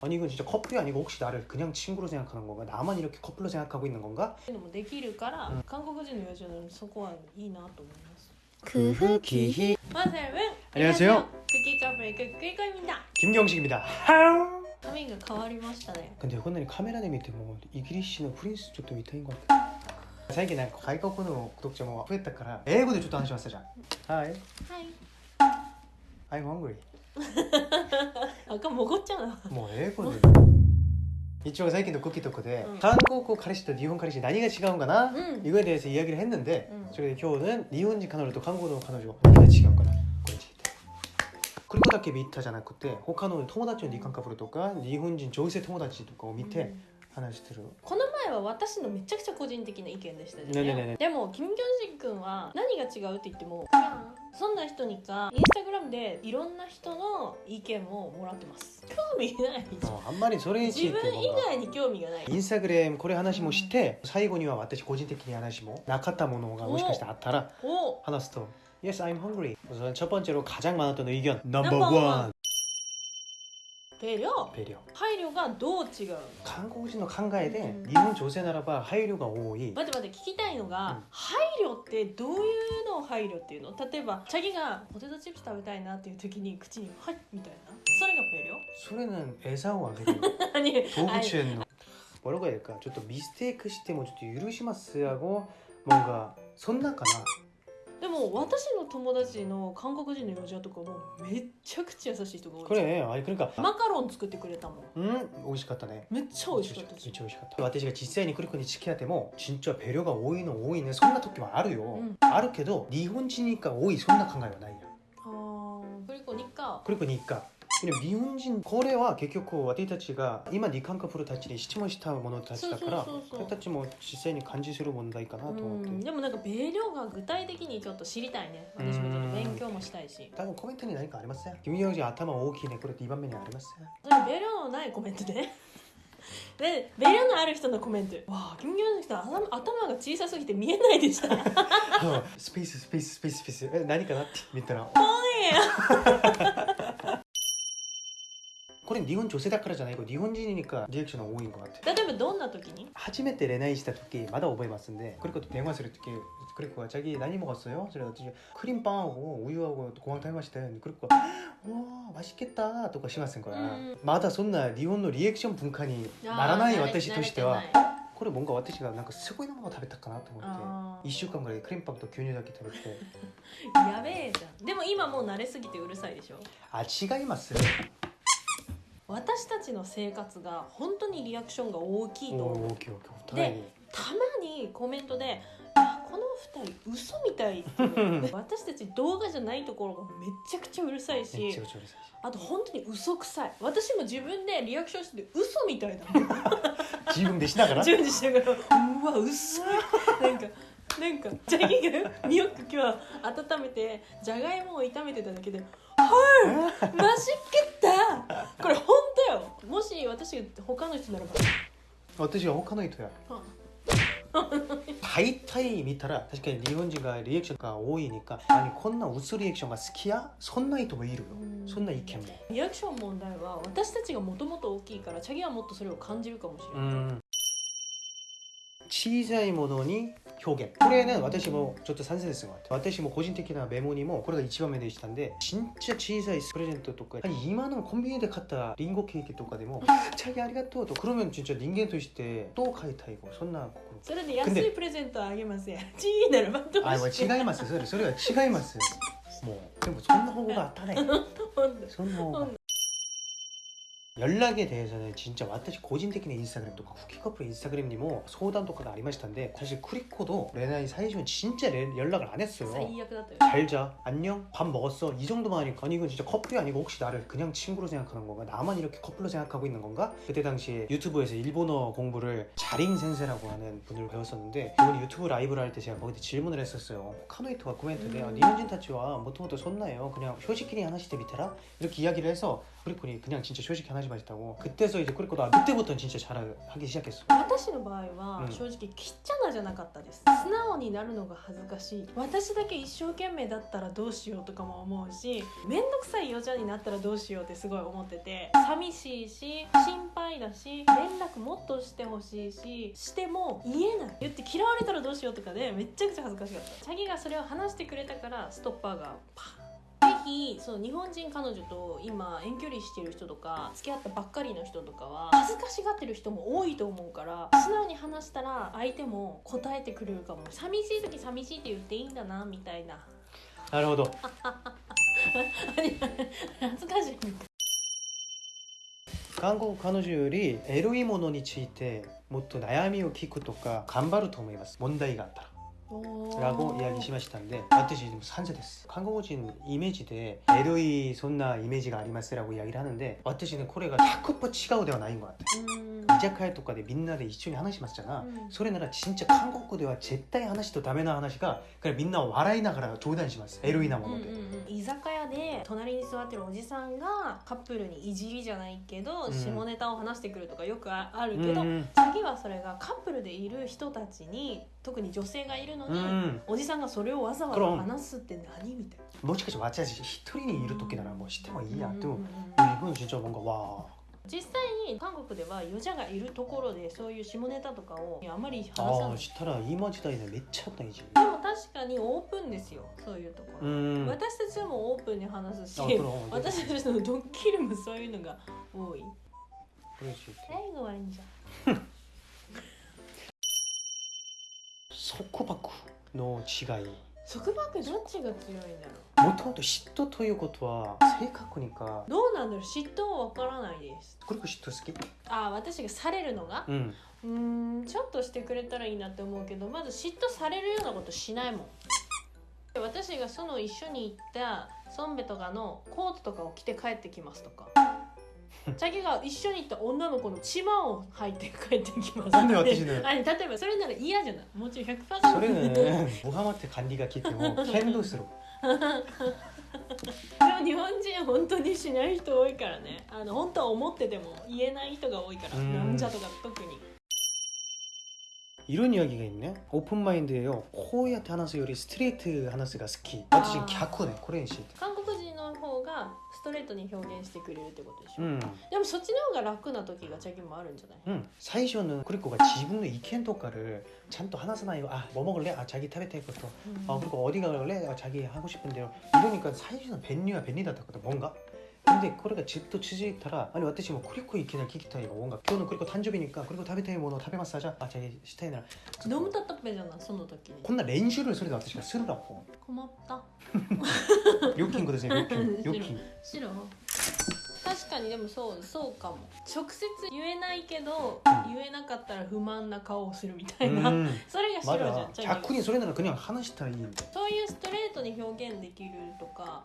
아니 이건 진짜 커플이 아니고 혹시 나를 그냥 친구로 생각하는 건가? 나만 이렇게 커플로 생각하고 있는 건가? っていうのもできるから、うん韓国人の友人のそこはいいなと思います。 그흐기히 마 여러분 안녕하세요. 쿠키 카페 쿠키카입니다. 김경식입니다. 하우. 髪が変わりましたね。 근데 오늘 카메라 내 밑에 뭐 이기리시는 프린스 쪽도 밑에인 것 같아. 最近なんか外国の구독자も増えたから英語でちょっと話しますじゃん。Hi, はい。 I'm hungry. 赤もごっちゃうな。もう英語で。一応最近のクッキーとかで、うん韓国彼氏と日本彼氏何が違うんかな、 응. 이거에 대해서 이야기를 했는데 음.それで今日는 일본인彼女と韓国の彼女何が違うかなこれについて그리고だけ見たじゃなくて他の友達の日韓カップルとか日本人女性友達とかを見て話してる、この前は私のめちゃくちゃ個人的な意見でしたよねねねねでもキム・ギョンジ君は何が違うって言っても そんな人にかインスタグラムでいろんな人の意見ももらってます興味ないああんまりそれについて自分以外に興味がないインスタグラムこれ話もして最後には私個人的に話もなかったものがもしかしたらあったらお話すと Yes, I'm hungry 우선 첫 번째로 가장 많았던 의견 Number 넘버 원 one. 배려 배려 配慮がどう違うの 한국人の考えでうん日本女性ならば配慮が多い待って待って聞きたいのが、うん配慮ってどういうのを配慮っていうの例えばチャギがポテトチップス食べたいなっていう時に口に「はい」みたいなそれがペそれ는餌をあげるアに動物園の 뭐라고 해야 될까? ちょっとミステイクしてもちょっと許します하고 뭔가そんなかな でも私の友達の韓国人のロジャーとかもめっちゃくちゃ優しい人が多いこれあれ来るか。マカロン作ってくれたもん。うん美味しかったね。めっちゃ美味しかった。めっちゃ美味しかった私が実際にクリコに付き合っても身長はペ量が多いの多いねそんな時もあるよ、うん、あるけど日本人にか多いそんな考えはないやああクリコにか。クリコにか。で日本人これは結局私たちが今日韓国たちに質問した者たちだから私たちも実際に感じする問題かなと思っでもなんか米量が具体的にちょっと知りたいね。私もちょっと勉強もしたいし。多分コメントに何かありますね君より頭大きいね。これ2番目にあります米量のないコメント で、ね。で、ベのある人のコメント。わあ、金魚の人頭、頭が小さすぎて見えないでした。スペース、スペース、スペース、スペース。え、何かなって見たら。おいこれ日本女性だからじゃない。これ日本人がリアクションが多いのかなって。例えばどんな時に？初めて恋愛した時まだ覚えますんで그리고또대화する時그리고자기何も었어요それ私クリームパンを하고우유하食べましたよ시던그리고와맛있겠たとかしますんから、まだそんな日本のリアクション文化にならない私としてはこれ뭔가私がなんかすごいのも食べたかなと思って1週間ぐらいクリームパンと牛乳だけ食べて。やべえじゃん。でも今もう慣れすぎてうるさいでしょ？あ違います。ちの生活が本当にリアクションが大きいとお思うー大きい大きい。お互いに。たまにコメントで「いやこの二人嘘みたい」って 私たち動画じゃないところがめちゃくちゃうるさいしあと本当に嘘くさい。私も自分でリアクションしてて嘘みたいなの 自分でしながら？順次しながらうわ嘘い。なんかなんかジャギがミョック今日温めてじゃがいもを炒めてただけで「はい。マジけた!」これ本当よ。もし私が他の人ならば。私は他の人や。大体見たら確かに日本人がリアクションが多いにか何こんな薄リアクションが好きや？そんな人もいるよ。うん。そんな意見も。リアクション問題は私たちがもともと大きいからチャギはもっとそれを感じるかもしれない、うん小さいものに表現これね私もちょっと賛成ですよ私も個人的なメモにもこれが一番目でしたんで진짜小さいプレゼントとか今のコンビニで買ったリンゴケーキとかでも「チャギありがとう」と그러면진짜人間としてどう変えたいかそんな心それで安いプレゼントあげますやチーならばどうあもうして違いますそれそれは違いますもうでもそんな方があったねほんとそんな方がほんと 연락에 대해서는 진짜 와타시 고진테키네 인스타그램 도 그 쿠키커플 인스타그램 니모 소단 도카가 아리마시탄데 사실 쿠리코도 레나이 사이시면 진짜 레, 연락을 안 했어요. 잘자. 안녕. 밥 먹었어. 이 정도만 하니까. 아니 이건 진짜 커플이 아니고 혹시 나를 그냥 친구로 생각하는 건가? 나만 이렇게 커플로 생각하고 있는 건가? 그때 당시에 유튜브에서 일본어 공부를 자링센세라고 하는 분을 배웠었는데 이번 유튜브 라이브를 할 때 제가 거기서 질문을 했었어요. 카노이토가 코멘트에 음. 아, 니혼진 타치와 모토모토 손나요? 그냥 쇼시키니 하나씩 대 밑에라? 이렇게 이야기를 해서 쿠리코니 그냥 진짜 쇼시키 하나씩 마셨다고 그때서 이제 쿠리코도 아, 그때부터 진짜 잘하기 시작했어 私の場合はうん正直きっちゃなじゃなかったです素直になるのが恥ずかしい私だけ一生懸命だったらどうしようとかも思うし面倒くさいよちゃんになったらどうしようってすごい思ってて寂しいし心配だし連絡もっとしてほしいししても言えない言って嫌われたらどうしようとかでめっちゃくちゃ恥ずかしかったチャギがそれを話してくれたからストッパーがパン ぜひそう日本人彼女と今遠距離してる人とか付き合ったばっかりの人とかは恥ずかしがってる人も多いと思うから素直に話したら相手も答えてくれるかも。寂しい時寂しいって言っていいんだなみたいな。なるほど。恥ずかしい。韓国彼女よりエロいものについてもっと悩みを聞くとか頑張ると思います。問題があったらラゴイヤギしましたんで私でも3世です韓国人イメージでエロいそんなイメージがありますラゴイヤギ하는데私ねこれが100%違うではないんだってうん居酒屋とかでみんなで一緒に話しますじゃな、うんそれなら진짜韓国では絶対話とダメな話がからみんなを笑いながら冗談しますエロいなもので、うんうんうん居酒屋で隣に座ってるおじさんがカップルにいじりじゃないけど、うん下ネタを話してくるとかよくああるけど、うん次はそれがカップルでいる人たちに 特に女性がいるのに、うん、おじさんがそれをわざわざ話すって何みたいな。もしかして私一人にいる時ならもうしてもいいや、でも日本人はなんかわあ実際に韓国では余者がいるところでそういう下ネタとかをあまり話さない。したら今時代でめっちゃ大事でも確かにオープンですよそういうところ。私たちもオープンに話すし私たちのドッキリもそういうのが多い。これ最後はいいじゃん束縛の違い。束縛どっちが強いんだろう？もともと嫉妬ということは正確にか。どうなんだろう？嫉妬は分からないです。これが嫉妬好き？ああ私がされるのが？うん。うんちょっとしてくれたらいいなって思うけどまず嫉妬されるようなことしないもん。私がその一緒に行ったソンベとかのコートとかを着て帰ってきますとか。チャギが一緒に行った女の子のチマを履いて帰ってきますなんで私ねあ例えばそれなら嫌じゃないもちろん100%それねムハマって管理が来ても剣道するでも日本人本当にしない人多いからねあの本当は思ってても言えない人が多いからうんなんじゃとか特に 이런 이야기가 있네 오픈 마인드예요 코야테 하나스 요리 스트레이트 하나스가 스키私 아. 갸쿠네 코레인 씨 韓国人の方が ストレートに表現してくれるってことでしょ、 음, でもそっちの方が楽な時がチャギもあるんじゃない 음. 사이쇼는 그리고가 지분의 이켄 토카를 찬또 하나스나요 아뭐 먹을래 아 자기 타베테 것도 아 그리고 어디 갈래 아, 자기 하고 싶은 대로 이러니까 사이쇼는 벤류야 벤리다거든 뭔가 でこれがじっと縮いたらあの私もクリコ行けない聞きたい音楽今日のクリコ誕生日にからクリ食べたいものを食べます。あじゃしたいなら。飲むたったべじゃないその時。にこんな練習をそれ私がするだほん困った。確かにでもそうそうかも。直接言えないけど、うん、言えなかったら不満な顔をするみたいな、うん、それが白じゃん。逆にそれなら話したらいいそういうストレートに表現できるとか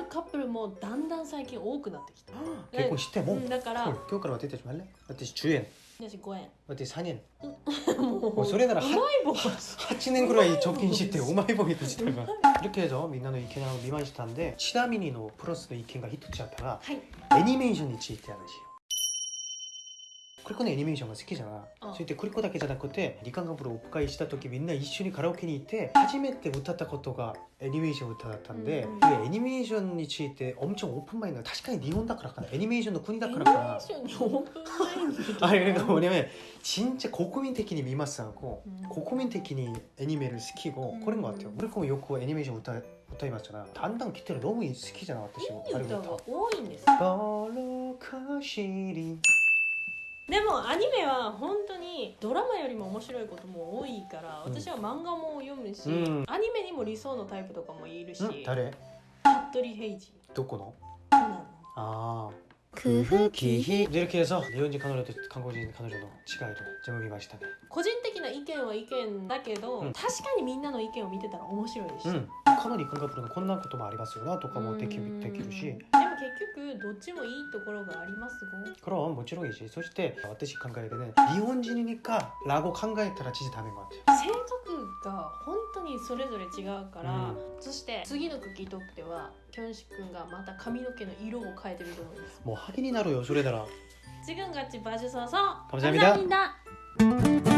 カップルもだんだん最近多くなってきた、結婚してもうんだから、 헐,今日から私たちも할래私10円私5円私3円ももうそれならうまい棒 8년 ぐらい貯金してうまい棒にしたが 이렇게 해서 민나의意見を 미만시타인데 치다미니의 플러스의意見が一つあったらはい 애니메이션에ついて 話ク リコのアニメーションが好きじゃない。そしてクリコだけじゃなくて、リカンガブルをお迎えした時みんな一緒にカラオケに行って、初めて歌ったことがアニメーション歌だったんで、うん、でアニメーションについて、おんちょんオープンマインド。確かに日本だからかな。アニメーションの国だからかな。アニメーションのオープンマインド。あれ、もうね、ちんちゃ国民的に見ますこう、うん。国民的にアニメル好きを、これもあってよ。クリコもよくアニメーション歌う。歌いましたなだんだん来てるのどうも好きじゃない私もいい歌が多いんですかでもアニメは本当にドラマよりも面白いことも多いからうん私は漫画も読むし、うんアニメにも理想のタイプとかもいるし 응?誰服部平次どこのそうなのあ 工夫기희 이렇게 해서 일본인彼女と韓国人彼女の違いを全部見ましたね個人的な意見は意見だけど、うん確かにみんなの意見を見てたら面白いし、うんかなり韓国のこんなこともありますよなとかもできうんるできるしでも 結局どっちもいいところがありますご 그럼 뭐ちろんいいしそして私考えてね日本人にかラゴ考えたら진짜ダメ것 같아요 性格が本当にそれぞれ違うから、うそして次のクッキートークではキョンシ君がまた髪の毛の色を変えてると思います 뭐 하긴이 나로요それなら 지금같이 봐주셔서 감사합니다. 감사합니다.